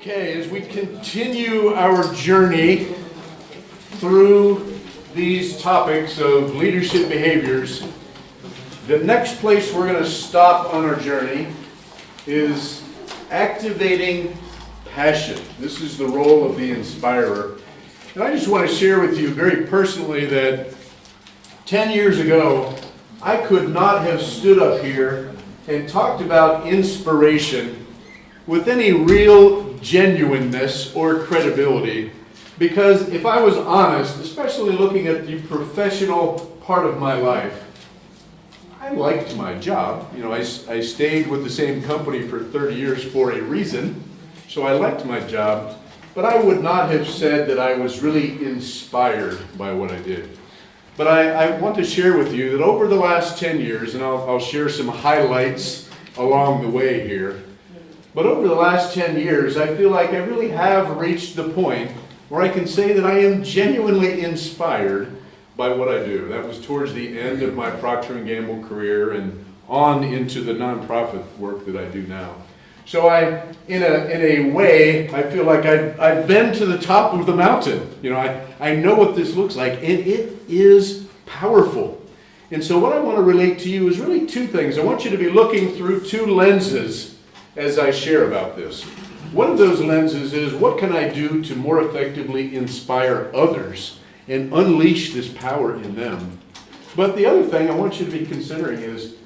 Okay, as we continue our journey through these topics of leadership behaviors, the next place we're going to stop on our journey is activating passion. This is the role of the inspirer. And I just want to share with you very personally that 10 years ago, I could not have stood up here and talked about inspiration with any real genuineness or credibility. Because if I was honest, especially looking at the professional part of my life, I liked my job. You know, I, I stayed with the same company for 30 years for a reason, so I liked my job. But I would not have said that I was really inspired by what I did. But I, I want to share with you that over the last 10 years, and I'll, I'll share some highlights along the way here, but over the last 10 years, I feel like I really have reached the point where I can say that I am genuinely inspired by what I do. That was towards the end of my Procter & Gamble career and on into the nonprofit work that I do now. So I, in a, in a way, I feel like I've, I've been to the top of the mountain. You know, I, I know what this looks like, and it is powerful. And so what I want to relate to you is really two things. I want you to be looking through two lenses as I share about this. One of those lenses is what can I do to more effectively inspire others and unleash this power in them? But the other thing I want you to be considering is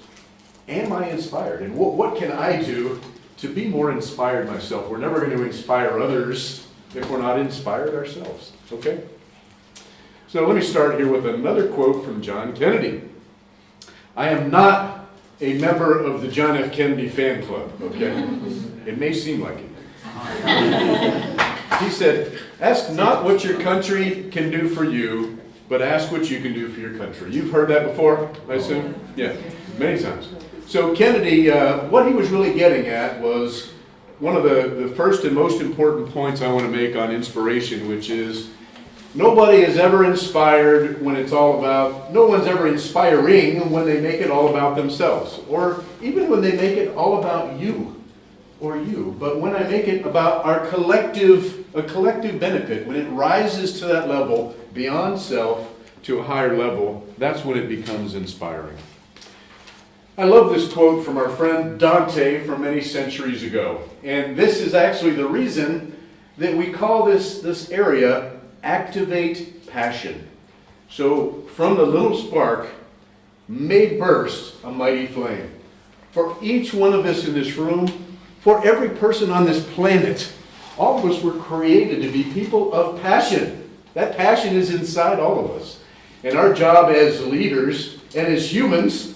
am I inspired? And what, what can I do to be more inspired myself? We're never going to inspire others if we're not inspired ourselves. Okay? So let me start here with another quote from John Kennedy. I am not a member of the John F. Kennedy fan club, okay? It may seem like it. he said, Ask not what your country can do for you, but ask what you can do for your country. You've heard that before, I assume? Yeah, many times. So Kennedy, uh, what he was really getting at was one of the, the first and most important points I want to make on inspiration, which is Nobody is ever inspired when it's all about, no one's ever inspiring when they make it all about themselves, or even when they make it all about you or you. But when I make it about our collective, a collective benefit, when it rises to that level beyond self to a higher level, that's when it becomes inspiring. I love this quote from our friend Dante from many centuries ago. And this is actually the reason that we call this, this area activate passion. So from the little spark may burst a mighty flame. For each one of us in this room, for every person on this planet, all of us were created to be people of passion. That passion is inside all of us. And our job as leaders and as humans,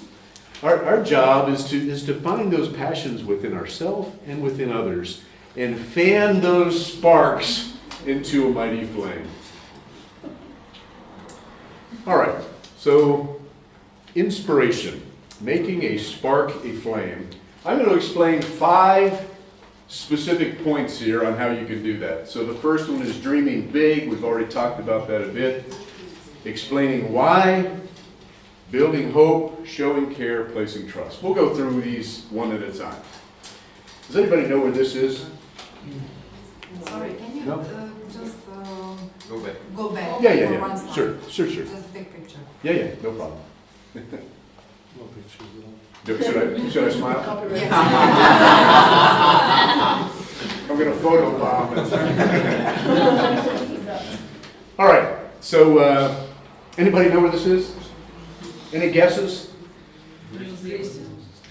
our, our job is to, is to find those passions within ourselves and within others and fan those sparks into a mighty flame. All right, so inspiration, making a spark a flame. I'm going to explain five specific points here on how you can do that. So the first one is dreaming big. We've already talked about that a bit. Explaining why, building hope, showing care, placing trust. We'll go through these one at a time. Does anybody know where this is? Sorry, can you No? Uh, just Go back. go back Yeah, yeah, yeah. one? Sure, sure, sure. Just big picture. Yeah, yeah, no problem. Do- Should I, should I smile? I'm gonna photobomb it. All right, so, uh, anybody know where this is? Any guesses?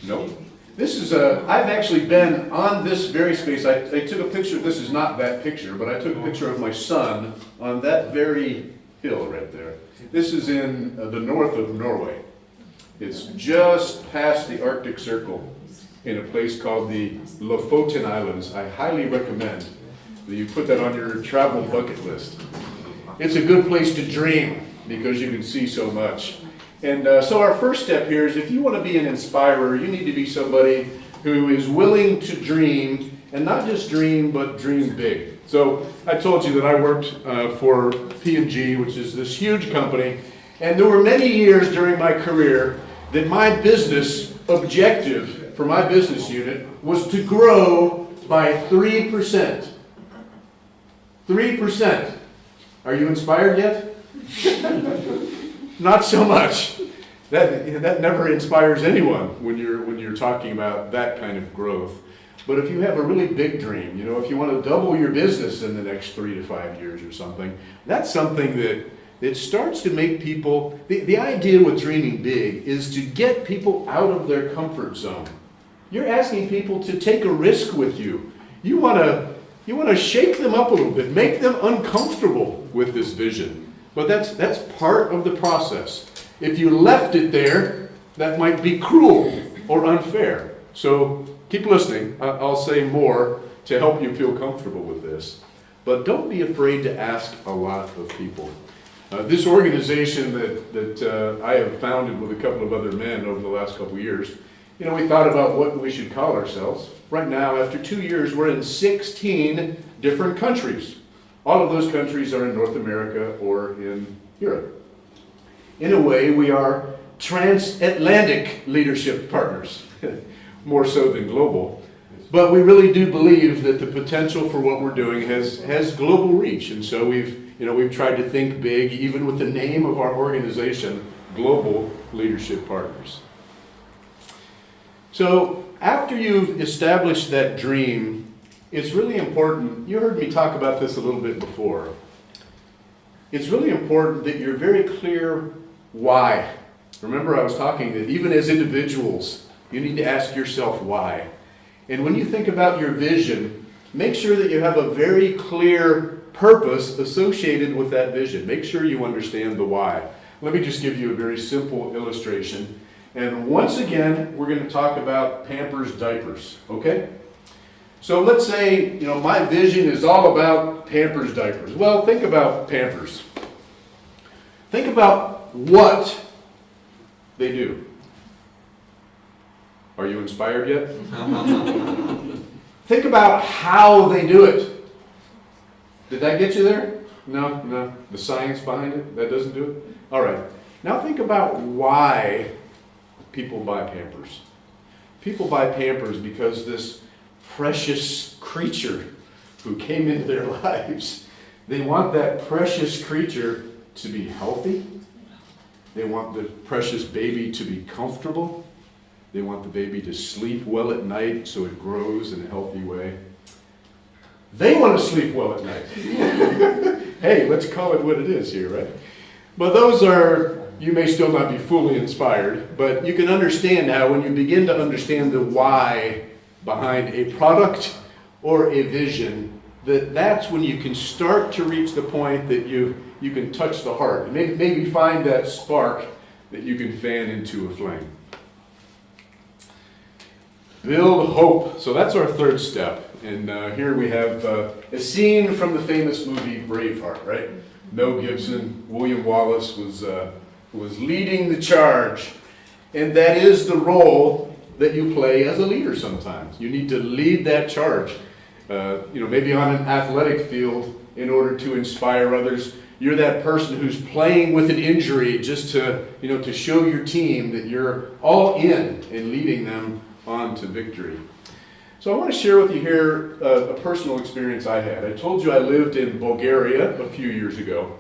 Nope. This is a, I've actually been on this very space. I, I took a picture, this is not that picture, but I took a picture of my son on that very hill right there. This is in uh, the north of Norway. It's just past the Arctic Circle in a place called the Lofoten Islands. I highly recommend that you put that on your travel bucket list. It's a good place to dream because you can see so much. And uh, so our first step here is if you want to be an inspirer, you need to be somebody who is willing to dream, and not just dream, but dream big. So I told you that I worked uh, for P&G, which is this huge company, and there were many years during my career that my business objective for my business unit was to grow by 3%. 3%. Are you inspired yet? Not so much. That, that never inspires anyone when you're, when you're talking about that kind of growth. But if you have a really big dream, you know, if you want to double your business in the next three to five years or something, that's something that it starts to make people, the, the idea with dreaming big is to get people out of their comfort zone. You're asking people to take a risk with you. You want to, you want to shake them up a little bit, make them uncomfortable with this vision. But that's, that's part of the process. If you left it there, that might be cruel or unfair. So keep listening. I'll say more to help you feel comfortable with this. But don't be afraid to ask a lot of people. Uh, this organization that, that uh, I have founded with a couple of other men over the last couple of years, you know, we thought about what we should call ourselves. Right now, after two years, we're in 16 different countries. All of those countries are in North America or in Europe. In a way, we are transatlantic leadership partners, more so than global. But we really do believe that the potential for what we're doing has, has global reach. And so we've, you know, we've tried to think big, even with the name of our organization, Global Leadership Partners. So after you've established that dream, it's really important, you heard me talk about this a little bit before. It's really important that you're very clear why. Remember I was talking that even as individuals, you need to ask yourself why. And when you think about your vision, make sure that you have a very clear purpose associated with that vision. Make sure you understand the why. Let me just give you a very simple illustration. And once again, we're going to talk about Pampers diapers, okay? So let's say, you know, my vision is all about Pampers diapers. Well, think about Pampers. Think about what they do. Are you inspired yet? Think about how they do it. Did that get you there? No, no. The science behind it, that doesn't do it? All right. Now think about why people buy Pampers. People buy Pampers because this precious creature who came into their lives, they want that precious creature to be healthy. They want the precious baby to be comfortable. They want the baby to sleep well at night so it grows in a healthy way. They want to sleep well at night. hey, let's call it what it is here, right? But those are, you may still not be fully inspired, but you can understand how when you begin to understand the why behind a product or a vision, that that's when you can start to reach the point that you, you can touch the heart and maybe, maybe find that spark that you can fan into a flame. Build hope. So that's our third step. And uh, here we have uh, a scene from the famous movie Braveheart, right? Mel Gibson, William Wallace was, uh, was leading the charge. And that is the role that you play as a leader sometimes. You need to lead that charge. Uh, you know, maybe on an athletic field in order to inspire others. You're that person who's playing with an injury just to, you know, to show your team that you're all in and leading them on to victory. So I want to share with you here a, a, personal experience I had. I told you I lived in Bulgaria a few years ago.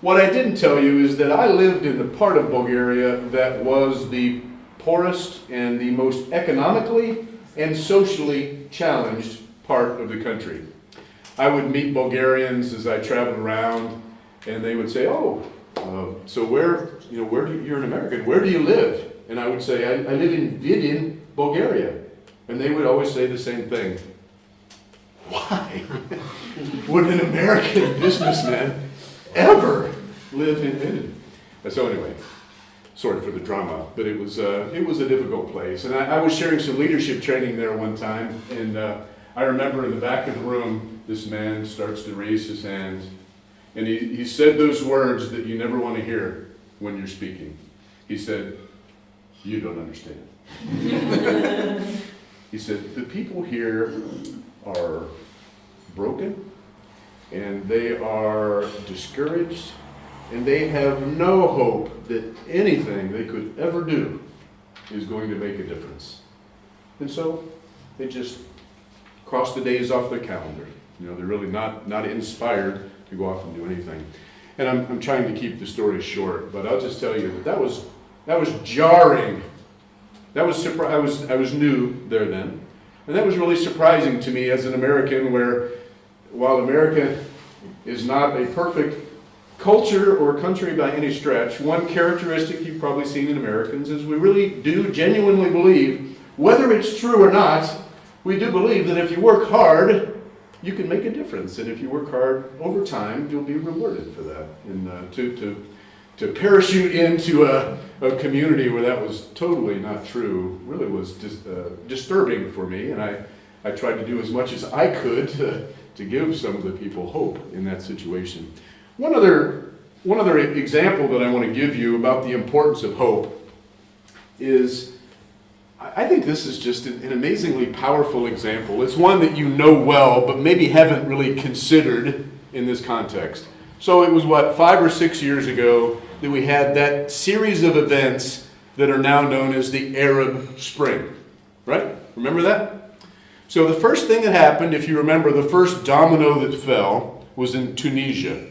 What I didn't tell you is that I lived in the part of Bulgaria that was the poorest and the most economically and socially challenged part of the country. I would meet Bulgarians as I traveled around, and they would say, "Oh, uh, so where, you know, where do you, you're an American? Where do you live?" And I would say, "I, I live in Vidin, Bulgaria," and they would always say the same thing. Why would an American businessman ever live in Vidin? So anyway, sorry for the drama, but it was uh, it was a difficult place, and I, I, was sharing some leadership training there one time, and. Uh, I remember in the back of the room, this man starts to raise his hand, and he, he said those words that you never want to hear when you're speaking. He said, You don't understand. he said, The people here are broken, and they are discouraged, and they have no hope that anything they could ever do is going to make a difference. And so they just cross the days off their calendar. You know, they're really not, not inspired to go off and do anything. And I'm, I'm trying to keep the story short, but I'll just tell you that that was, that was jarring. That was surpri- I was, I was new there then. And that was really surprising to me as an American where while America is not a perfect culture or country by any stretch, one characteristic you've probably seen in Americans is we really do genuinely believe, whether it's true or not, we do believe that if you work hard, you can make a difference. And if you work hard over time, you'll be rewarded for that. And uh, to, to, to parachute into a, a community where that was totally not true really was dis, uh, disturbing for me. And I, I tried to do as much as I could to, to give some of the people hope in that situation. One other, one other example that I want to give you about the importance of hope is I think this is just an amazingly powerful example. It's one that you know well, but maybe haven't really considered in this context. So it was what, five or six years ago that we had that series of events that are now known as the Arab Spring, right? Remember that? So the first thing that happened, if you remember, the first domino that fell was in Tunisia.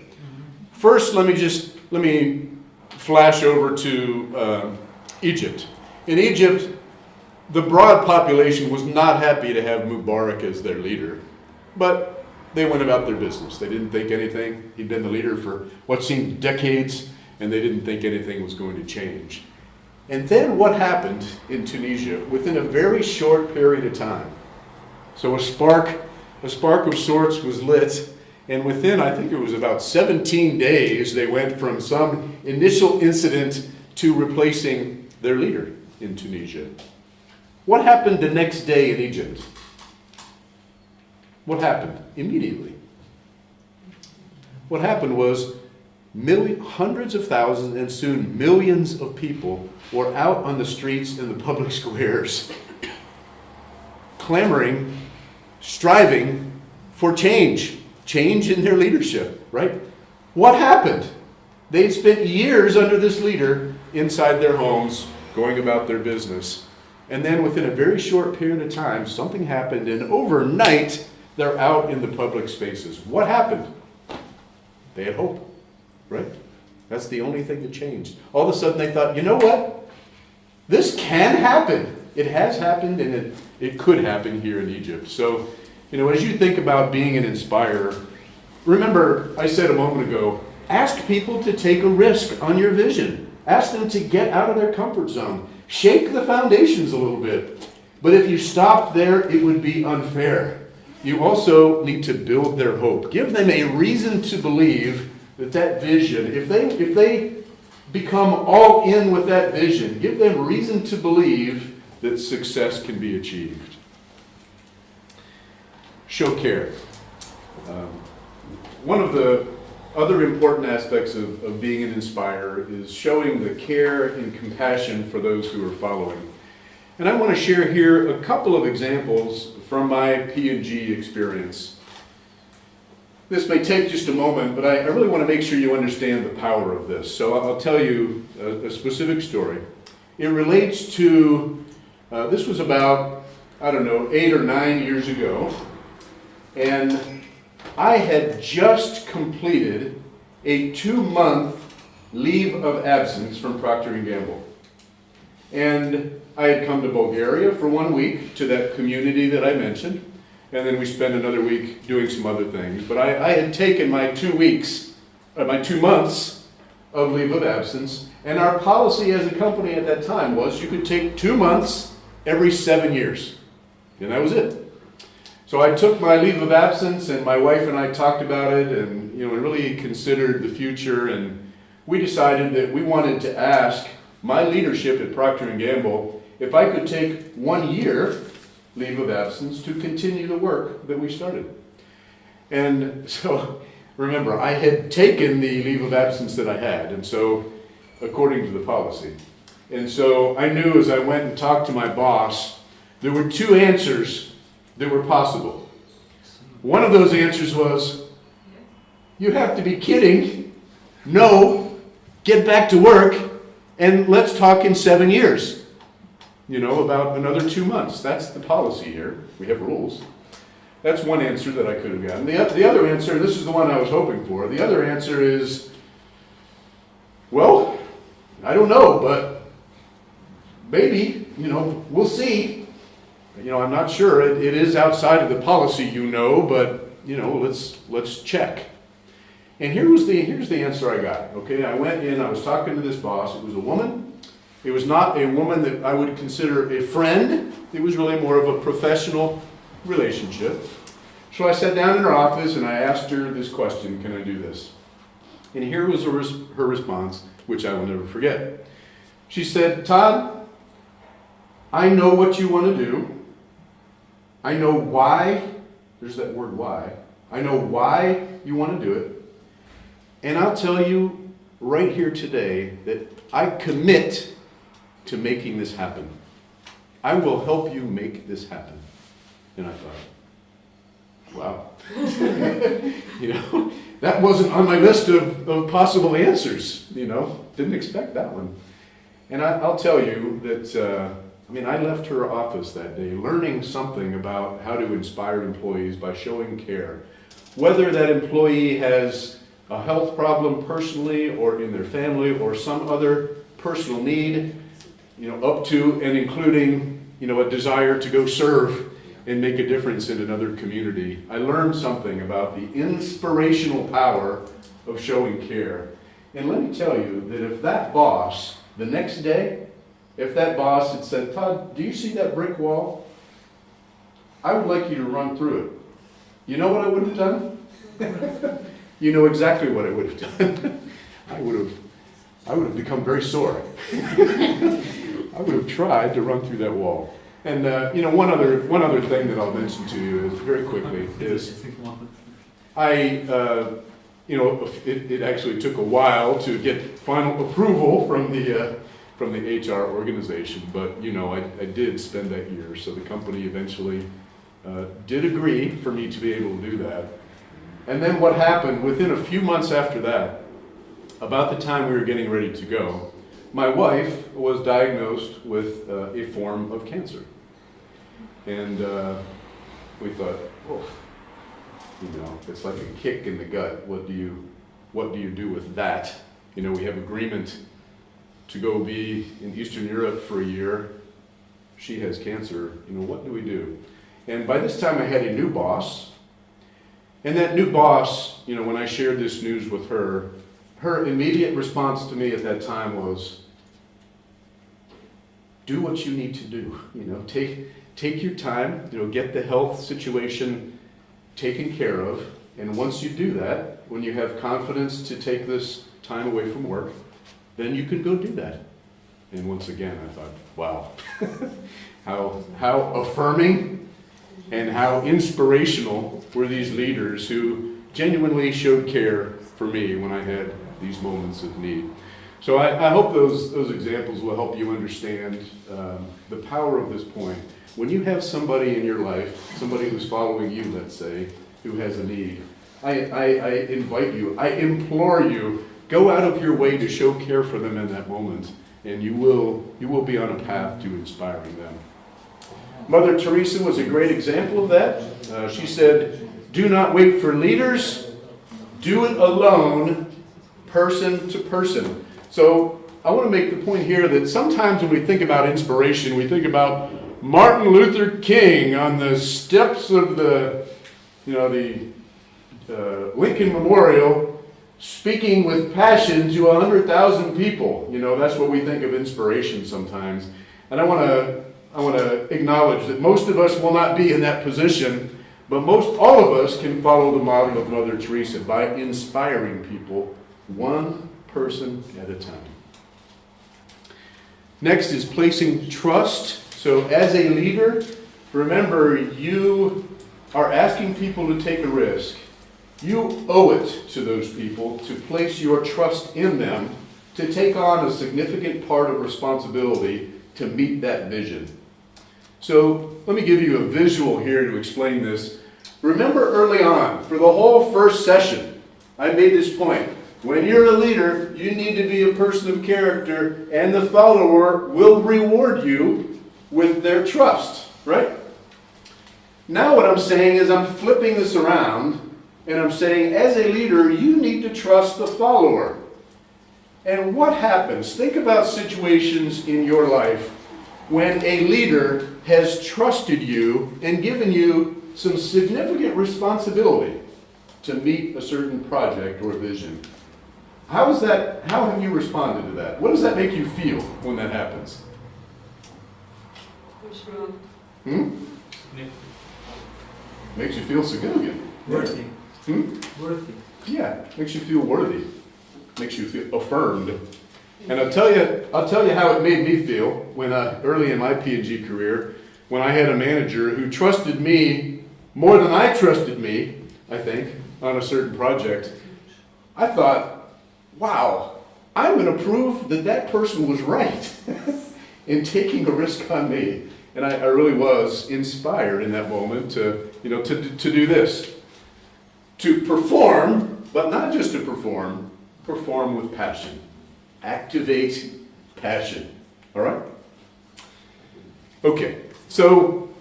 First, let me just let me flash over to uh, Egypt. In Egypt, the broad population was not happy to have Mubarak as their leader, but they went about their business. They didn't think anything. He'd been the leader for what seemed decades, and they didn't think anything was going to change. And then what happened in Tunisia within a very short period of time? So a spark, a spark of sorts was lit, and within, I think it was about 17 days, they went from some initial incident to replacing their leader in Tunisia. What happened the next day in Egypt? What happened immediately? What happened was million, hundreds of thousands and soon millions of people were out on the streets and the public squares clamoring, striving for change, change in their leadership, right? What happened? They'd spent years under this leader inside their homes, going about their business. And then within a very short period of time, something happened, and overnight, they're out in the public spaces. What happened? They had hope, right? That's the only thing that changed. All of a sudden, they thought, you know what? This can happen. It has happened, and it, it could happen here in Egypt. So, you know, as you think about being an inspirer, remember, I said a moment ago, ask people to take a risk on your vision. Ask them to get out of their comfort zone. Shake the foundations a little bit. But if you stopped there, it would be unfair. You also need to build their hope. Give them a reason to believe that that vision, if they, if they become all in with that vision, give them reason to believe that success can be achieved. Show care. Um, one of the other important aspects of, of being an inspirer is showing the care and compassion for those who are following. And I want to share here a couple of examples from my P&G experience. This may take just a moment, but I, I really want to make sure you understand the power of this. So I'll tell you a, a specific story. It relates to, uh, this was about, I don't know, eight or nine years ago. And I had just completed a two-month leave of absence from Procter & Gamble. And I had come to Bulgaria for one week to that community that I mentioned, and then we spent another week doing some other things. But I, I had taken my two weeks, uh, my two months of leave of absence, and our policy as a company at that time was you could take two months every seven years. And that was it. So I took my leave of absence, and my wife and I talked about it, and you know, really considered the future, and we decided that we wanted to ask my leadership at Procter & Gamble if I could take one year leave of absence to continue the work that we started. And so, remember, I had taken the leave of absence that I had, and so, according to the policy. And so I knew as I went and talked to my boss, there were two answers that were possible. One of those answers was, you have to be kidding. No, get back to work and let's talk in seven years. You know, about another two months. That's the policy here. We have rules. That's one answer that I could have gotten. The, the other answer, this is the one I was hoping for. The other answer is, well, I don't know, but maybe, you know, we'll see. You know, I'm not sure. It, it is outside of the policy, you know, but you know, let's let's check. And here was the here's the answer I got. Okay, I went in. I was talking to this boss. It was a woman. It was not a woman that I would consider a friend. It was really more of a professional relationship. So I sat down in her office and I asked her this question: Can I do this? And here was her, res- her response, which I will never forget. She said, Todd, I know what you want to do. I know why, there's that word why. I know why you want to do it. And I'll tell you right here today that I commit to making this happen. I will help you make this happen. And I thought, wow. you know, that wasn't on my list of, of possible answers, you know, didn't expect that one. And I, I'll tell you that, uh, I mean, I left her office that day learning something about how to inspire employees by showing care. Whether that employee has a health problem personally or in their family or some other personal need, you know, up to and including, you know, a desire to go serve and make a difference in another community. I learned something about the inspirational power of showing care. And let me tell you that if that boss, the next day, if that boss had said, Todd, do you see that brick wall? I would like you to run through it. You know what I would have done? you know exactly what I would have done. I would have, I would have become very sore. I would have tried to run through that wall. And uh, you know, one other one other thing that I'll mention to you is very quickly is I, uh, you know, it, it actually took a while to get final approval from the uh, from the HR organization, but you know, I, I did spend that year, so the company eventually uh, did agree for me to be able to do that. And then what happened within a few months after that, about the time we were getting ready to go, my wife was diagnosed with uh, a form of cancer. And uh, we thought, oh, you know, it's like a kick in the gut. What do you, what do you do with that? You know, we have agreement to go be in Eastern Europe for a year. She has cancer. You know, what do we do? And by this time, I had a new boss. And that new boss, you know, when I shared this news with her, her immediate response to me at that time was, do what you need to do. You know, take take your time. You know, get the health situation taken care of. And once you do that, when you have confidence to take this time away from work, then you can go do that. And once again, I thought, wow, how how affirming and how inspirational were these leaders who genuinely showed care for me when I had these moments of need. So I, I hope those, those examples will help you understand um, the power of this point. When you have somebody in your life, somebody who's following you, let's say, who has a need, I, I, I invite you, I implore you, go out of your way to show care for them in that moment, and you will, you will be on a path to inspiring them. Mother Teresa was a great example of that. Uh, she said, Do not wait for leaders, do it alone, person to person. So I want to make the point here that sometimes when we think about inspiration, we think about Martin Luther King on the steps of the, you know, the uh, Lincoln Memorial speaking with passion to 100,000 people. You know, that's what we think of inspiration sometimes. And I want to I want to acknowledge that most of us will not be in that position, but most all of us can follow the model of Mother Teresa by inspiring people one person at a time. Next is placing trust. So, as a leader, remember you are asking people to take a risk. You owe it to those people to place your trust in them to take on a significant part of responsibility to meet that vision. So let me give you a visual here to explain this. Remember early on, for the whole first session, I made this point. When you're a leader, you need to be a person of character, and the follower will reward you with their trust, right? Now what I'm saying is I'm flipping this around and I'm saying as a leader, you need to trust the follower. And what happens? Think about situations in your life when a leader has trusted you and given you some significant responsibility to meet a certain project or vision. How is that, how have you responded to that? What does that make you feel when that happens? Hmm? Makes you feel significant. Worthy. Hmm? Worthy. Yeah, makes you feel worthy, makes you feel affirmed. And I'll tell you, I'll tell you how it made me feel when uh, early in my P&G career, when I had a manager who trusted me more than I trusted me, I think, on a certain project. I thought, wow, I'm going to prove that that person was right in taking a risk on me. And I, I really was inspired in that moment to, you know, to, to do this to perform, but not just to perform, perform with passion. Activate passion. All right? Okay, so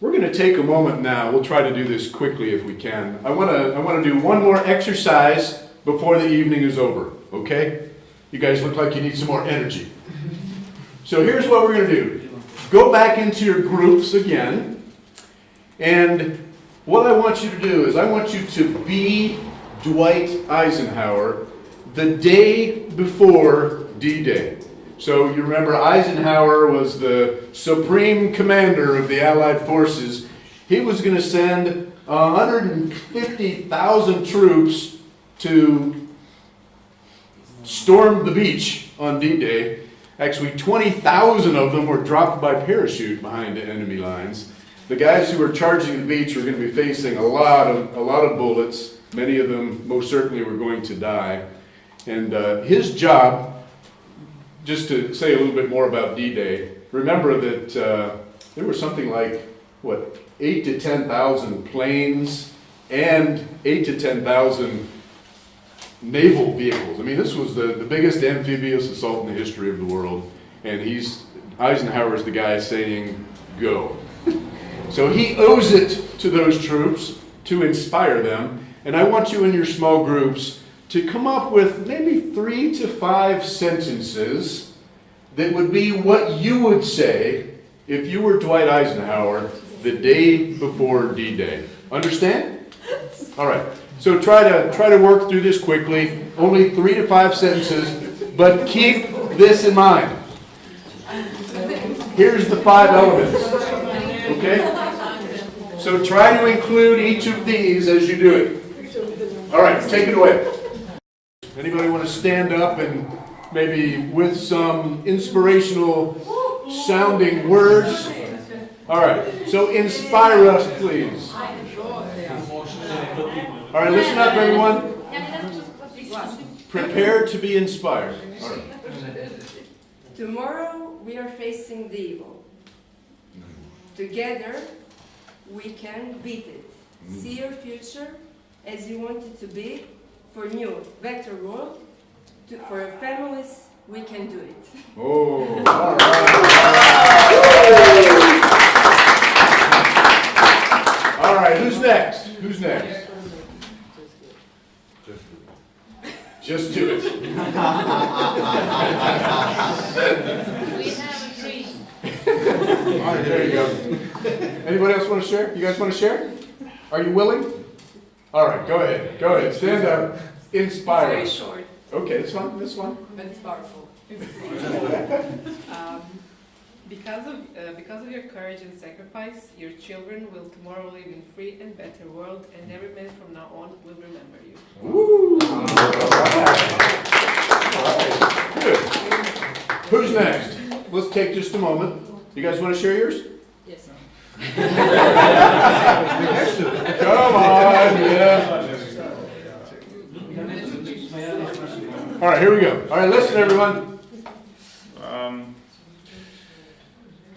we're going to take a moment now. We'll try to do this quickly if we can. I want to I want to do one more exercise before the evening is over, okay? You guys look like you need some more energy. So here's what we're going to do. Go back into your groups again. And what I want you to do is I want you to be Dwight Eisenhower the day before D-Day. So you remember Eisenhower was the supreme commander of the Allied forces. He was going to send 150,000 troops to storm the beach on D-Day. Actually, 20,000 of them were dropped by parachute behind the enemy lines. The guys who were charging the beach were going to be facing a lot of a lot of bullets. Many of them most certainly were going to die. And uh, his job, just to say a little bit more about D-Day, remember that uh, there were something like what eight to ten thousand planes and eight to ten thousand naval vehicles. I mean, this was the, the biggest amphibious assault in the history of the world. And he's, Eisenhower's the guy saying, go. So he owes it to those troops to inspire them. And I want you in your small groups to come up with maybe three to five sentences that would be what you would say if you were Dwight Eisenhower the day before D-Day. Understand? All right. So try to try to work through this quickly. Only three to five sentences, but keep this in mind. Here's the five elements. Okay? So try to include each of these as you do it. All right, take it away. Anybody want to stand up and maybe with some inspirational sounding words? All right. So inspire us, please. All right, listen up, everyone. Prepare to be inspired. Tomorrow we are facing the evil. Together we can beat it. Mm. See your future as you want it to be for new better world. To, for your families, we can do it. Oh, all right. All right, who's next? Who's next? Just do it. We have a tree. All right, there you go. Anybody else want to share? You guys want to share? Are you willing? All right, go ahead. Go ahead. Stand up. Inspire Very short, Okay, this one, this one. but it's powerful. Um, Because of, uh, because of your courage and sacrifice, your children will tomorrow live in free and better world, and every man from now on will remember you. Woo! All right. All right. Good. Who's next? Let's take just a moment. You guys want to share yours? Yes. Come on, yeah. All right, here we go. All right, listen, everyone. Um,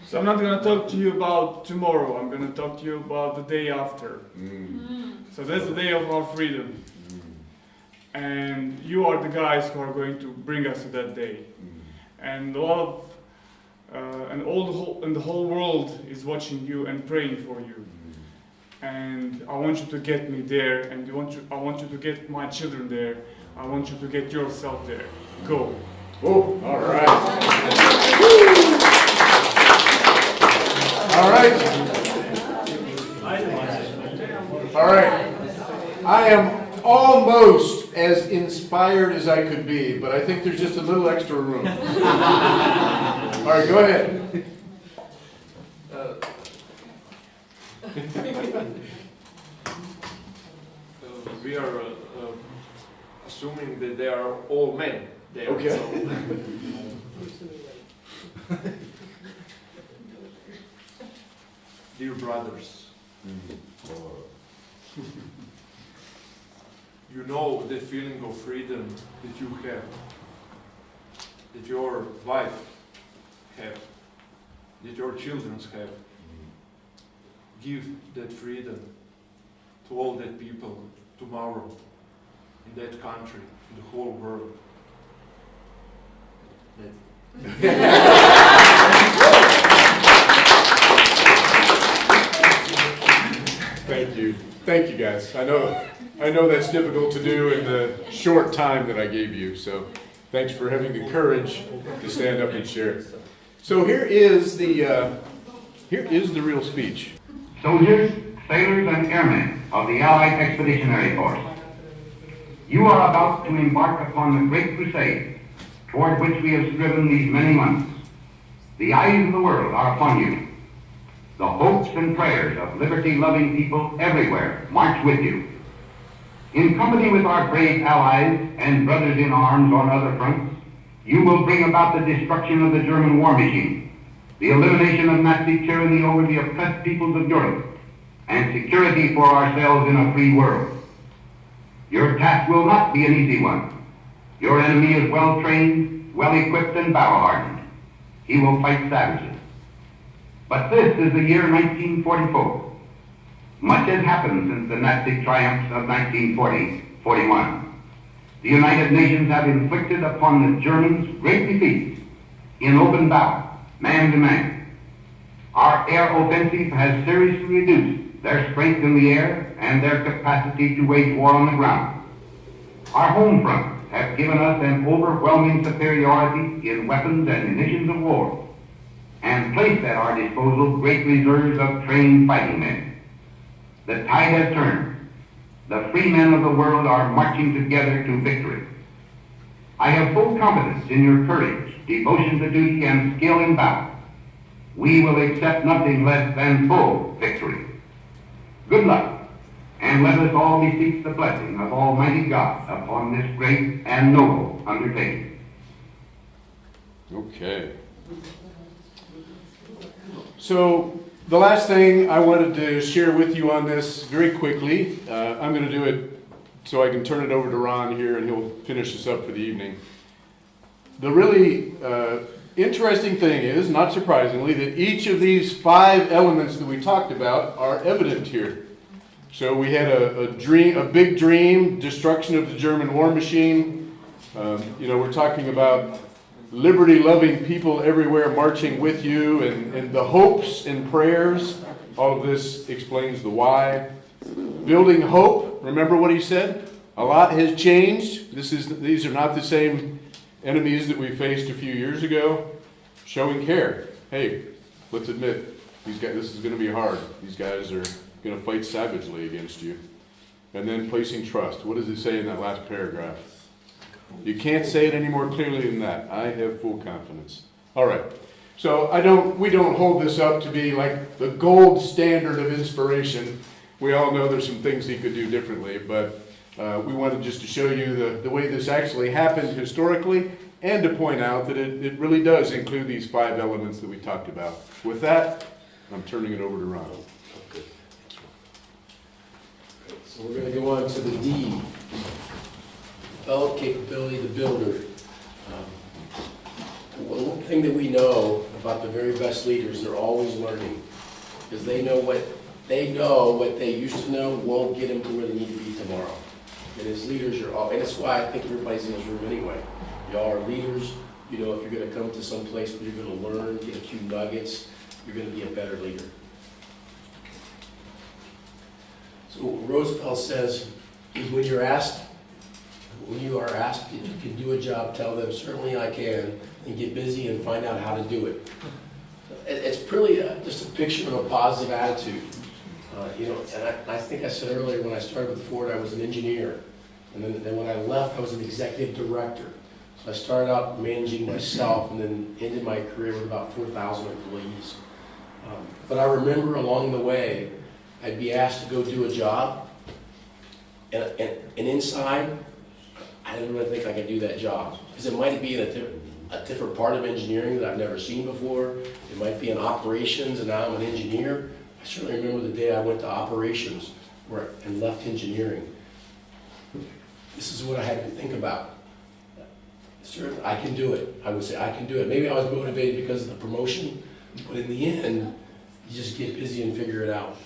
so I'm not gonna talk to you about tomorrow. I'm gonna talk to you about the day after. So that's the day of our freedom, and you are the guys who are going to bring us to that day. And a lot of, Uh, and all the whole, and the whole world is watching you and praying for you. and I want you to get me there, and you want you, I want you to get my children there. I want you to get yourself there. Go. Oh, all right. All right. All right. I am almost as inspired as I could be, but I think there's just a little extra room. All right, go ahead. Uh, we are uh, uh, assuming that they are all men there. Okay. so- Dear brothers, you know the feeling of freedom that you have, that your wife have, that your children have. Give that freedom to all that people tomorrow in that country, in the whole world. Thank you. Thank you, guys. I know, I know that's difficult to do in the short time that I gave you, so thanks for having the courage to stand up and share. So here is the, uh, here is the real speech. soldiers, sailors, and airmen of the Allied Expeditionary Force. You are about to embark upon the great crusade toward which we have striven these many months. The eyes of the world are upon you. The hopes and prayers of liberty-loving people everywhere march with you. In company with our brave allies and brothers in arms on other fronts, you will bring about the destruction of the German war machine, the elimination of Nazi tyranny over the oppressed peoples of Europe, and security for ourselves in a free world. Your task will not be an easy one. Your enemy is well trained, well equipped, and battle hardened. He will fight savagely. But this is the year 1944. Much has happened since the Nazi triumphs of 1940-41. The United Nations have inflicted upon the Germans great defeats in open battle, man to man. Our air offensive has seriously reduced their strength in the air and their capacity to wage war on the ground. Our home fronts have given us an overwhelming superiority in weapons and munitions of war and placed at our disposal great reserves of trained fighting men. The tide has turned. The free men of the world are marching together to victory. I have full confidence in your courage, devotion to duty, and skill in battle. We will accept nothing less than full victory. Good luck, and let us all beseech the blessing of Almighty God upon this great and noble undertaking. Okay. So the last thing I wanted to share with you on this very quickly, uh, I'm going to do it so I can turn it over to Ron here and he'll finish this up for the evening. The really uh, interesting thing is, not surprisingly, that each of these five elements that we talked about are evident here. So we had a, a dream, a big dream, destruction of the German war machine. Um, you know, we're talking about liberty loving people everywhere marching with you and, and the hopes and prayers. All of this explains the why. Building hope, remember what he said? A lot has changed. This is, these are not the same enemies that we faced a few years ago. Showing care. Hey, let's admit, these guys, this is going to be hard. These guys are going to fight savagely against you. And then placing trust. What does it say in that last paragraph? You can't say it any more clearly than that. I have full confidence. All right. So I don't, we don't hold this up to be like the gold standard of inspiration. We all know there's some things he could do differently, but uh, we wanted just to show you the, the way this actually happened historically and to point out that it, it really does include these five elements that we talked about. With that, I'm turning it over to Ron. So we're gonna go on to the D. Develop capability to builder. Um, One thing that we know about the very best leaders, they're always learning. Because they know what, they know what they used to know won't get them to where they need to be tomorrow. And as leaders, you're all, and that's why I think everybody's in this room anyway. Y'all are leaders, you know, if you're gonna come to some place where you're gonna learn, get a few nuggets, you're gonna be a better leader. So Roosevelt says, when you're asked, when you are asked if you can do a job, tell them, certainly I can, and get busy and find out how to do it. It, it's really uh, just a picture of a positive attitude. Uh, you know, and I, I think I said earlier, when I started with Ford, I was an engineer. And then, then when I left, I was an executive director. So I started out managing myself and then ended my career with about 4,000 employees. Um, But I remember along the way, I'd be asked to go do a job, and, and, and inside, I didn't really think I could do that job. Because it might be in a, di- a different part of engineering that I've never seen before. It might be in operations, and now I'm an engineer. I certainly remember the day I went to operations where, and left engineering. This is what I had to think about. Sir, I can do it. I would say, I can do it. Maybe I was motivated because of the promotion, but in the end, you just get busy and figure it out.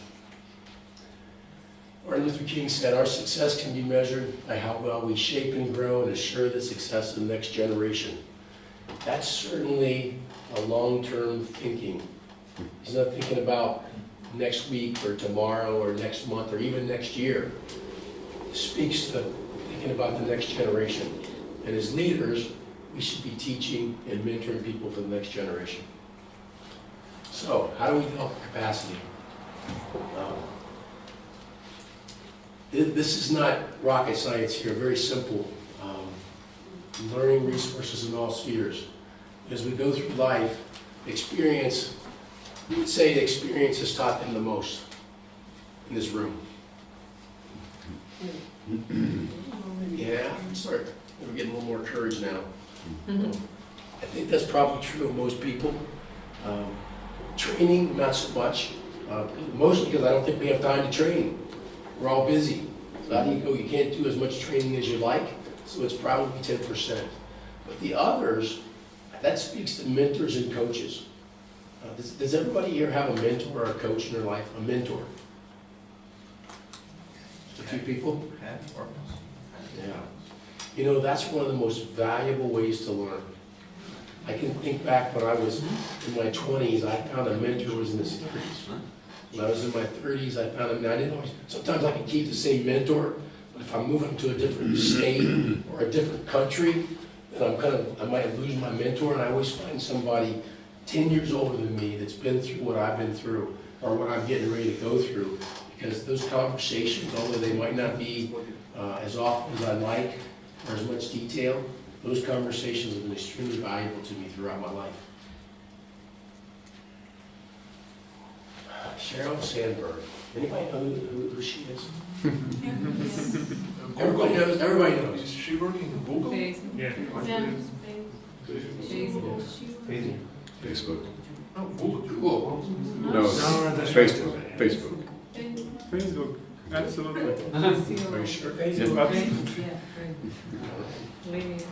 Martin Luther King said, our success can be measured by how well we shape and grow and assure the success of the next generation. That's certainly a long-term thinking. He's not thinking about next week or tomorrow or next month or even next year. It speaks to thinking about the next generation. And as leaders, we should be teaching and mentoring people for the next generation. So, how do we develop capacity? Um, This is not rocket science here, very simple. Um, Learning resources in all spheres. As we go through life, experience, we would say experience has taught them the most in this room. Yeah, Sorry, we're getting a little more courage now. I think that's probably true of most people. Um, Training, not so much, uh, mostly because I don't think we have time to train. We're all busy. So how do you can't do as much training as you like, so it's probably ten percent. But the others, that speaks to mentors and coaches. Uh, Does, does everybody here have a mentor or a coach in their life? A mentor? Just a few people? Yeah. You know, that's one of the most valuable ways to learn. I can think back when I was in my twenties, I found a mentor who was in his thirties. When I was in my thirties, I found him, I didn't always, sometimes I can keep the same mentor, but if I'm moving to a different state or a different country, then I'm kind of, I might lose my mentor, and I always find somebody ten years older than me that's been through what I've been through, or what I'm getting ready to go through. Because those conversations, although they might not be uh, as often as I'd like, or as much detail, those conversations have been extremely valuable to me throughout my life. Sheryl Sandberg, anybody know who, who- who she is? Everybody knows, everybody knows. Is she working in Google? Facebook. Yeah. Facebook. Facebook. No, Google. Cool. No, Facebook, Facebook. Facebook, absolutely. Are you sure? Lineage.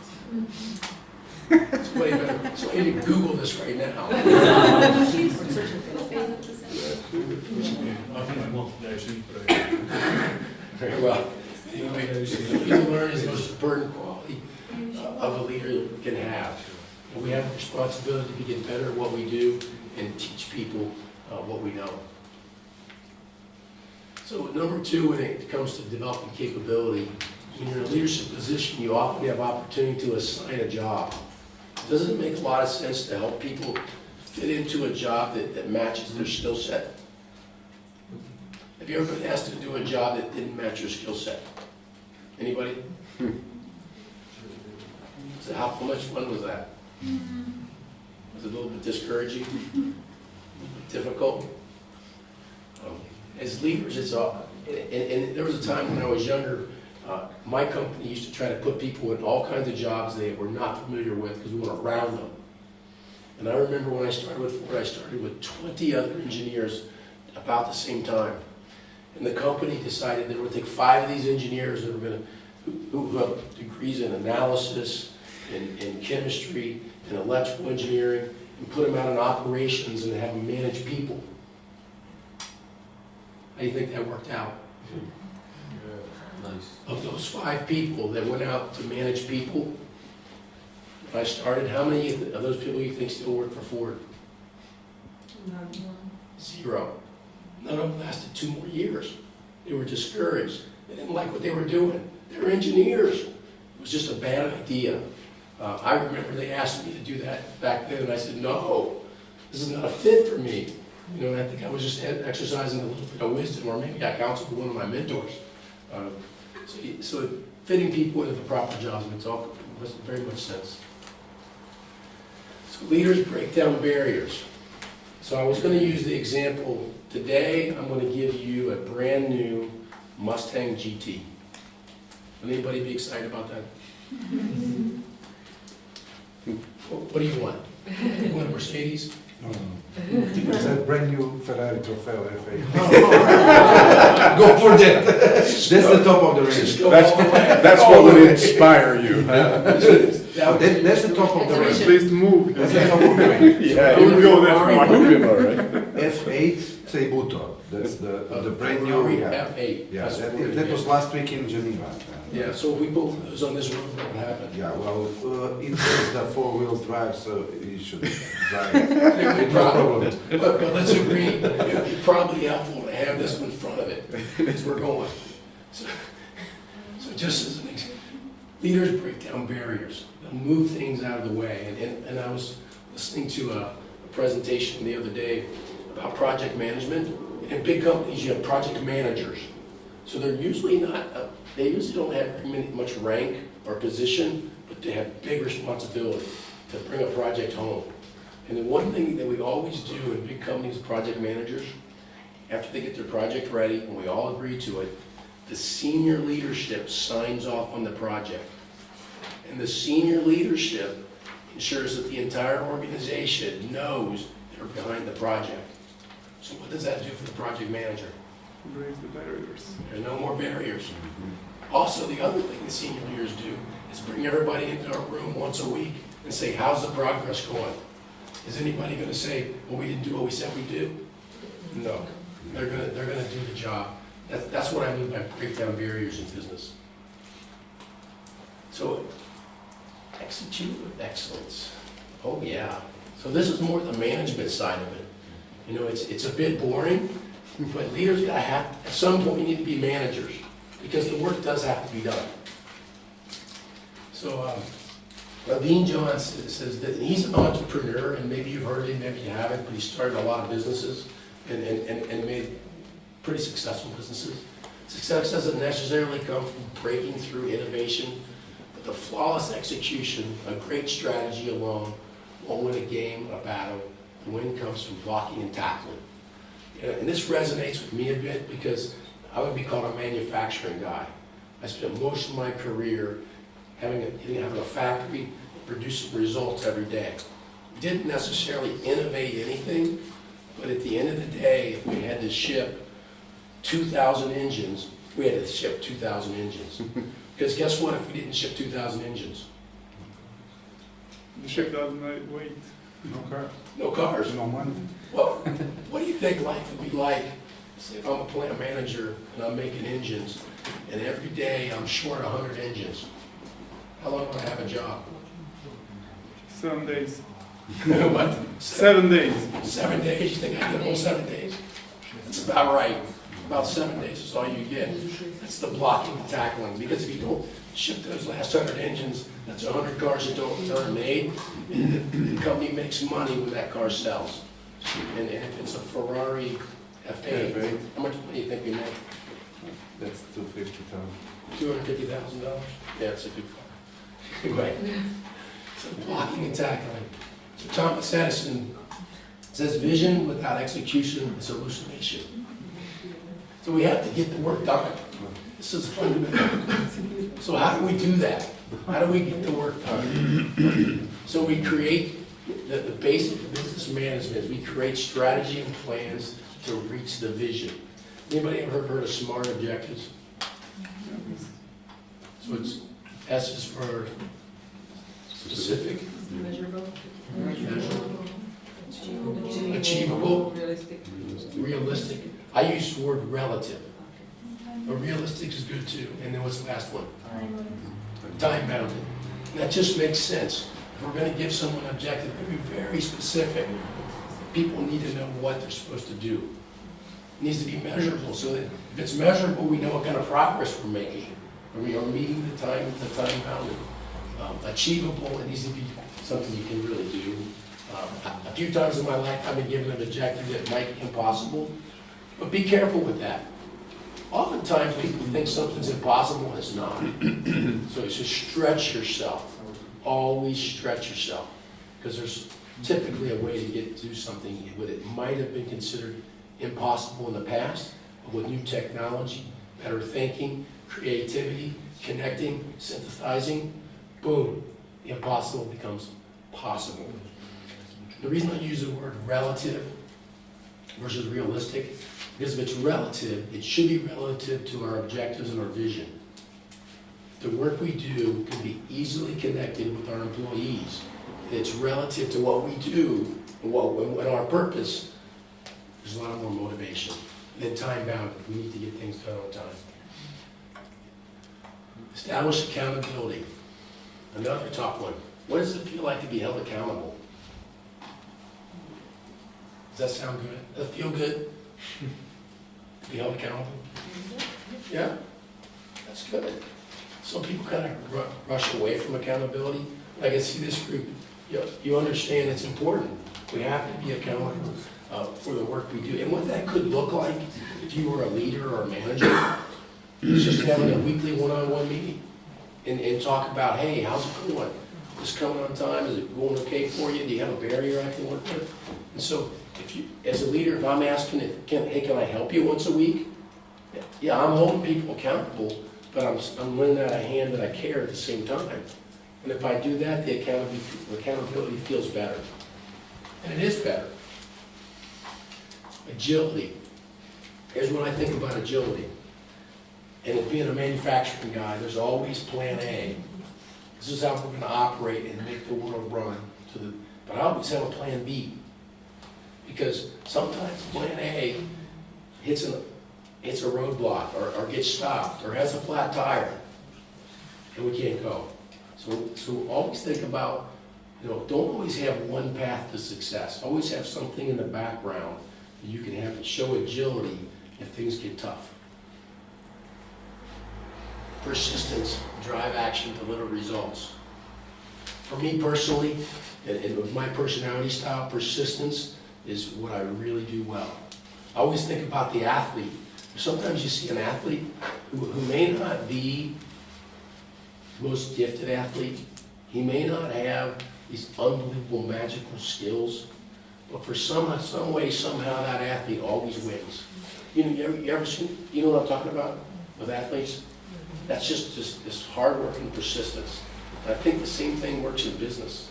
Somebody better, somebody need to Google this right now. Very well. Anyway, leading to learn is the most important quality uh, of a leader can have. And we have a responsibility to get better at what we do and teach people uh, what we know. So number two, when it comes to developing capability, when you're in a leadership position, you often have opportunity to assign a job. Doesn't it make a lot of sense to help people fit into a job that, that matches their skill set? Have you ever been asked to do a job that didn't match your skill set? Anybody? So how, much fun was that? Was it a little bit discouraging? A little bit difficult? Um, As leaders, it's all, and, and and there was a time when I was younger, uh, my company used to try to put people in all kinds of jobs they were not familiar with because we weren't around them. And I remember when I started with Ford, I started with 20 other engineers about the same time. And the company decided they were going to take five of these engineers that were gonna, who, who have degrees in analysis, in, in chemistry, and electrical engineering, and put them out in operations and have them manage people. How do you think that worked out? Nice. Of those five people that went out to manage people, when I started, how many of those people you think still work for Ford? None. Zero. None of them lasted two more years. They were discouraged. They didn't like what they were doing. They were engineers. It was just a bad idea. Uh, I remember they asked me to do that back then, and I said, no, this is not a fit for me. You know, I think I was just exercising a little bit of wisdom, or maybe I counseled one of my mentors. Uh, So, so fitting people into the proper jobs makes all, very much sense. So leaders break down barriers. So I was gonna use the example, today, I'm gonna give you a brand-new Mustang GT. Would Anybody be excited about that? What what do you want? You want a Mercedes? No, no. It's a brand new Ferrari Tributo F8. Go for that. That's the top of the range. Just go all the way. That's what would inspire you. That- That, that's the top of the range. Please move. That's the top of the range. Yeah, Here we go, that's my F8 That's the, the brand new we have. F8. Yeah, That's that, that is. was last week in Geneva. Yeah, so we both on this road, what would happen? Yeah, well, uh, it has the four-wheel drive, so you should drive it. No No problem. But, but let's agree, it'd be probably helpful to have this one in front of it, as we're going. So, so just as an example, leaders break down barriers, they'll move things out of the way. And, and, and I was listening to a, a presentation the other day about project management. And in big companies, you have project managers. So they're usually not, uh, they usually don't have many, much rank or position, but they have big responsibility to bring a project home. And the one thing that we always do in big companies, project managers, after they get their project ready and we all agree to it, the senior leadership signs off on the project. And the senior leadership ensures that the entire organization knows they're behind the project. So what does that do for the project manager? Breaks the barriers. There's no more barriers. Mm-hmm. Also, the other thing the senior leaders do is bring everybody into a room once a week and say, how's the progress going? Is anybody gonna say, well, we didn't do what we said we'd do? No, they're gonna, they're gonna do the job. That's, that's what I mean by break down barriers in business. So, execute with excellence. Oh, yeah. So this is more the management side of it. You know, it's, it's a bit boring, but leaders gotta have, at some point, you need to be managers, because the work does have to be done. So, um, Naveen Jain says that he's an entrepreneur, and maybe you've heard him, maybe you haven't, but he started a lot of businesses and, and, and and made pretty successful businesses. Success doesn't necessarily come from breaking through innovation, but the flawless execution, a great strategy alone won't win a game, a battle. The win comes from blocking and tackling. Uh, and this resonates with me a bit because I would be called a manufacturing guy. I spent most of my career having a, having a factory producing results every day. Didn't necessarily innovate anything, but at the end of the day, if we had to ship 2,000 engines, we had to ship 2,000 engines. Because guess what, if we didn't ship 2,000 engines? The ship doesn't wait. No car, No cars. no money. Well, what do you think life would be like, say if I'm a plant manager and I'm making engines, and every day I'm short a hundred engines? How long would I have a job? Seven days. What, Seven days. seven days, you think I get all seven days? That's about right, about seven days is all you get. That's the blocking and tackling, because if you don't ship those last hundred engines, that's a hundred cars that don't, that aren't made, and the, the company makes money when that car sells. And, and if it's a Ferrari F8, F8. how much money do you think we make? That's two fifty thousand. Two hundred fifty thousand dollars? Yeah, it's a good car. Anyway, so blocking and tackling. So Thomas Edison says vision without execution is hallucination. So we have to get the work done. This is fundamental. So how do we do that? How do we get the work done? So we create, the, the basic business management we create strategy and plans to reach the vision. Anybody ever heard of SMART objectives? So it's, S is for specific, Measurable. measurable, achievable, Realistic. realistic. I use the word relative. But realistic is good too. And then what's the last one? Time bounded. And that just makes sense. If we're gonna give someone an objective, be very specific. People need to know what they're supposed to do. It needs to be measurable, so that if it's measurable, we know what kind of progress we're making. Are we are meeting the time, the time bounded? Um, Achievable, it needs to be something you can really do. Um, A a few times in my life, I've been given an objective that might be impossible, but be careful with that. Oftentimes, people think something's impossible and it's not. So it's just stretch yourself. Always stretch yourself. Because there's typically a way to get to something that it might have been considered impossible in the past, but with new technology, better thinking, creativity, connecting, synthesizing, boom, the impossible becomes possible. The reason I use the word relative versus realistic, because if it's relative, it should be relative to our objectives and our vision. The work we do can be easily connected with our employees. It's relative to what we do and what, and our purpose. There's a lot more motivation. Then time bound, we need to get things done on time. Establish accountability. Another top one. What does it feel like to be held accountable? Does that sound good? Does that feel good? Be held accountable? Yeah? That's good. Some people kind of rush away from accountability. Like I see this group, you, you understand it's important. We have to be accountable uh, for the work we do. And what that could look like, if you were a leader or a manager, is just having a weekly one-on-one meeting and, and talk about, hey, how's it going? Is coming on time? Is it going okay for you? Do you have a barrier I can work with? And so, if you, as a leader, if I'm asking, if, can, hey, can I help you once a week? Yeah, I'm holding people accountable, but I'm, I'm lending out a hand that I care at the same time. And if I do that, the accountability, accountability feels better. And it is better. Agility. Here's what I think about agility. And being a manufacturing guy, there's always plan A. This is how we're gonna operate and make the world run to the, but I always have a plan B. Because sometimes plan A hits a, hits a roadblock, or, or gets stopped, or has a flat tire, and we can't go. So, so always think about, you know, don't always have one path to success. Always have something in the background that you can have to show agility if things get tough. Persistence, drive action, deliver results. For me personally, and, and with my personality style, persistence is what I really do well. I always think about the athlete. Sometimes you see an athlete who, who may not be the most gifted athlete. He may not have these unbelievable magical skills, but for some, some way, somehow, that athlete always wins. You know, you ever, you ever seen, you know what I'm talking about with athletes? That's just, just this hard work and persistence. And I think the same thing works in business.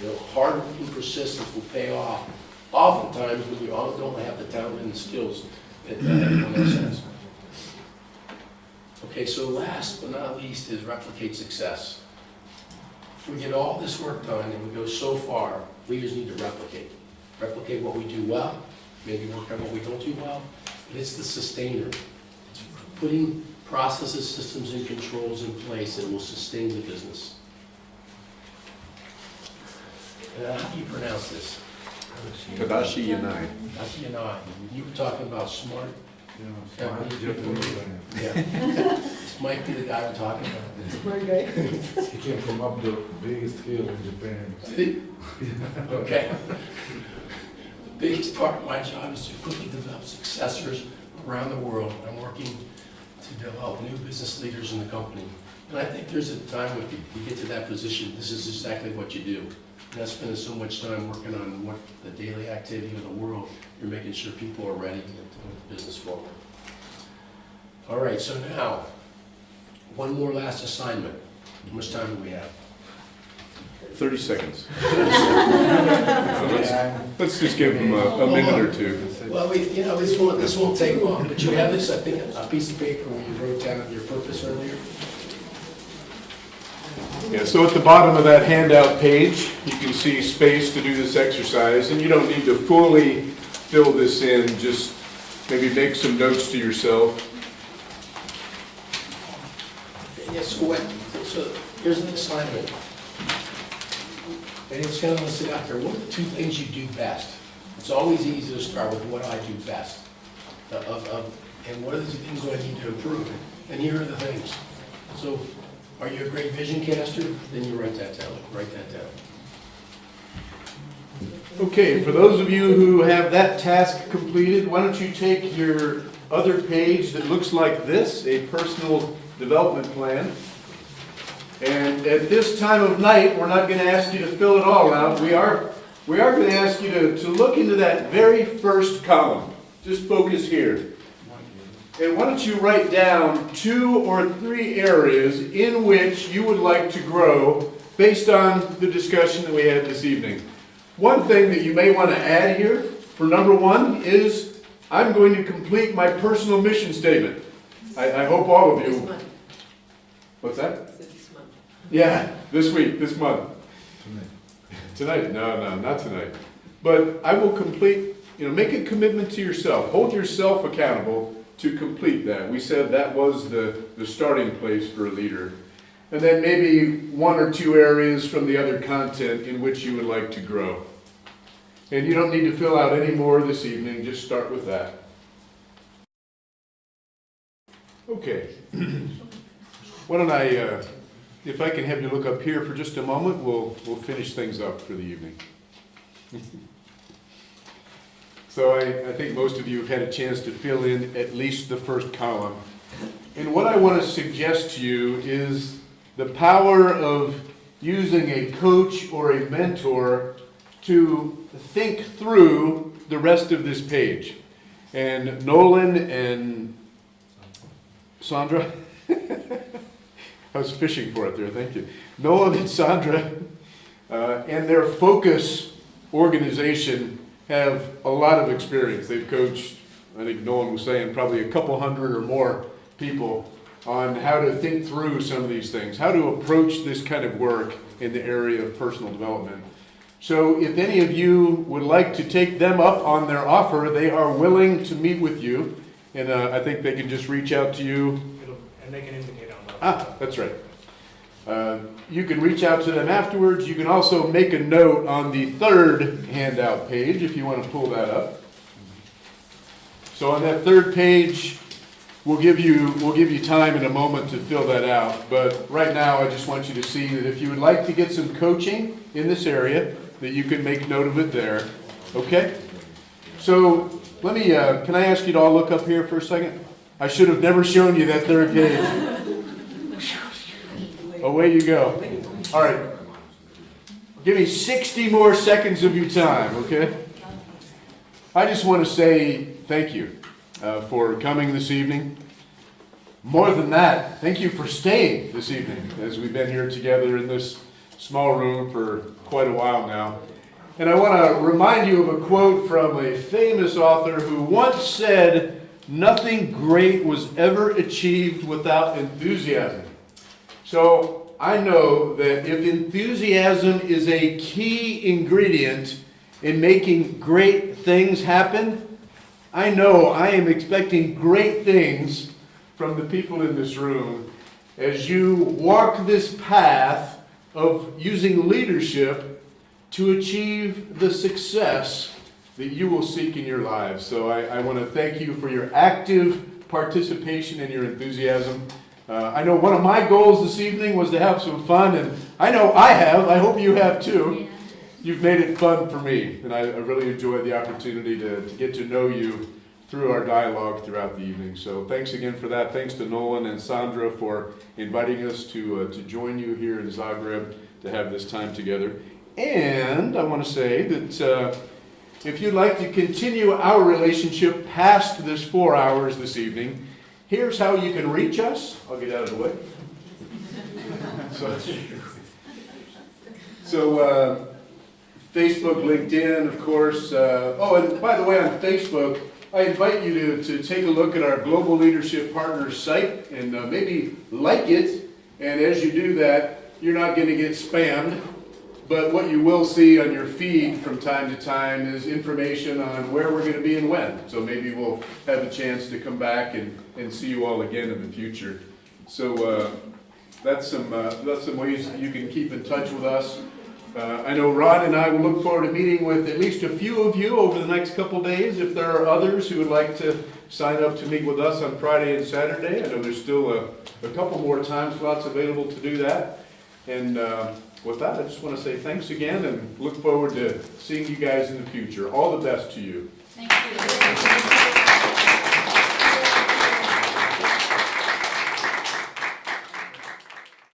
You know, hard work and persistence will pay off oftentimes when you don't have the talent and the skills that everyone else has. Okay, so last but not least is replicate success. If we get all this work done and we go so far, leaders need to replicate. Replicate what we do well, maybe work on what we don't do well, but it's the sustainer. It's putting processes, systems, and controls in place that will sustain the business. How do you pronounce this? Tadashi Yanai. Tadashi Yanai. You were talking about smart. Yeah, smart Japanese. Yeah. This might be the guy we're talking about. Smart guy. He came from up the biggest hill in Japan. Did he? Okay. The biggest part of my job is to quickly develop successors around the world. I'm working to develop new business leaders in the company. And I think there's a time when you you get to that position, this is exactly what you do. That's spending so much time working on what the daily activity of the world, you're making sure people are ready to move the business forward. All right, so now, one more last assignment. How much time do we have? 30 seconds. Let's just give them a, a minute or two. Well, we, you know, this won't, this won't take long, but you have this, I think, a piece of paper where you wrote down your purpose earlier. Yeah, so at the bottom of that handout page, you can see space to do this exercise, and you don't need to fully fill this in, just maybe make some notes to yourself. Yes, so here's an assignment. And it's kind of listed out there, what are the two things you do best? It's always easy to start with what I do best. of, of, and what are the things I need to improve? And here are the things. So, are you a great vision caster? Then you write that down, write that down. Okay, for those of you who have that task completed, why don't you take your other page that looks like this, a personal development plan. And at this time of night, we're not gonna ask you to fill it all out. We are, we are gonna ask you to, to look into that very first column. Just focus here. And why don't you write down two or three areas in which you would like to grow based on the discussion that we had this evening. One thing that you may want to add here, for number one, is I'm going to complete my personal mission statement. I, I hope all of you, what's that? this month. Yeah, this week, this month. Tonight. Tonight, no, no, not tonight. But I will complete, you know, make a commitment to yourself. Hold yourself accountable to complete that. We said that was the, the starting place for a leader. And then maybe one or two areas from the other content in which you would like to grow. And you don't need to fill out any more this evening, just start with that. Okay. Why don't I, uh, if I can have you look up here for just a moment, we'll, we'll finish things up for the evening. So I, I think most of you have had a chance to fill in at least the first column. And what I want to suggest to you is the power of using a coach or a mentor to think through the rest of this page. And Nolan and Sandra, I was fishing for it there, thank you. Nolan and Sandra uh, and their focus organization have a lot of experience. They've coached, I think Nolan was saying, probably a couple hundred or more people on how to think through some of these things, how to approach this kind of work in the area of personal development. So if any of you would like to take them up on their offer, they are willing to meet with you. And uh, I think they can just reach out to you And they can indicate on that. Ah, that's right. Uh, You can reach out to them afterwards. You can also make a note on the third handout page if you want to pull that up. So on that third page, we'll give you, we'll give you time in a moment to fill that out. But right now, I just want you to see that if you would like to get some coaching in this area, that you can make note of it there. Okay? So let me, uh, can I ask you to all look up here for a second? I should have never shown you that third page. Away you go. All right. Give me 60 more seconds of your time, okay? I just want to say thank you uh, for coming this evening. More than that, thank you for staying this evening as we've been here together in this small room for quite a while now. And I want to remind you of a quote from a famous author who once said, Nothing great was ever achieved without enthusiasm. So I know that if enthusiasm is a key ingredient in making great things happen, I know I am expecting great things from the people in this room as you walk this path of using leadership to achieve the success that you will seek in your lives. So I, I want to thank you for your active participation and your enthusiasm. Uh, I know one of my goals this evening was to have some fun, and I know I have. I hope you have too. You've made it fun for me, and I, I really enjoyed the opportunity to, to get to know you through our dialogue throughout the evening. So thanks again for that. Thanks to Nolan and Sandra for inviting us to, uh, to join you here in Zagreb to have this time together. And I want to say that uh, if you'd like to continue our relationship past this four hours this evening, here's how you can reach us. I'll get out of the way. So, so uh, Facebook, LinkedIn, of course. Uh, oh, and by the way, on Facebook, I invite you to, to take a look at our Global Leadership Partners site and uh, maybe like it. And as you do that, you're not going to get spammed. But what you will see on your feed from time to time is information on where we're going to be and when. So maybe we'll have a chance to come back and, and see you all again in the future. So uh, that's some uh, that's some ways that you can keep in touch with us. Uh, I know Ron and I will look forward to meeting with at least a few of you over the next couple days. If there are others who would like to sign up to meet with us on Friday and Saturday, I know there's still a, a couple more time slots available to do that. And uh, with that, I just want to say thanks again and look forward to seeing you guys in the future. All the best to you. Thank you.